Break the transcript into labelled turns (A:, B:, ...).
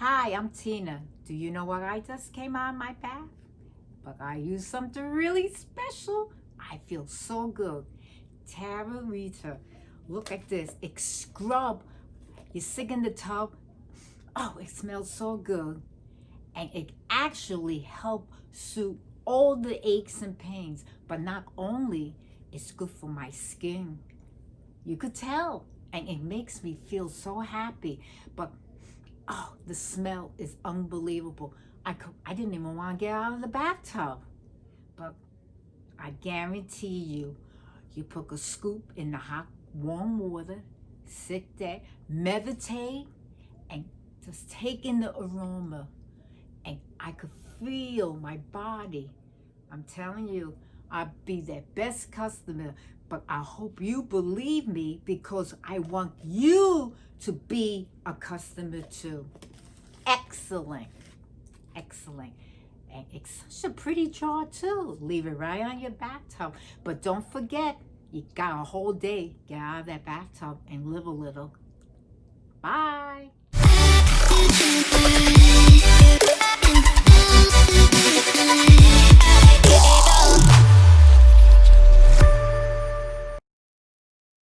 A: I'm Tina. Do you know what I just came out of my bath? But I used something really special. I feel so good. Tara Rita, look at this. It scrub. You sit in the tub. Oh, it smells so good. And it actually help soothe all the aches and pains. But not only, it's good for my skin. You could tell. And it makes me feel so happy. But Oh, the smell is unbelievable. I, could, I didn't even want to get out of the bathtub. But I guarantee you, you put a scoop in the hot, warm water, sit there, meditate, and just take in the aroma. And I could feel my body. I'm telling you, I'll be their best customer but I hope you believe me because I want you to be a customer too. Excellent. Excellent. And it's such a pretty jar too. Leave it right on your bathtub. But don't forget, you got a whole day. Get out of that bathtub and live a little. Bye.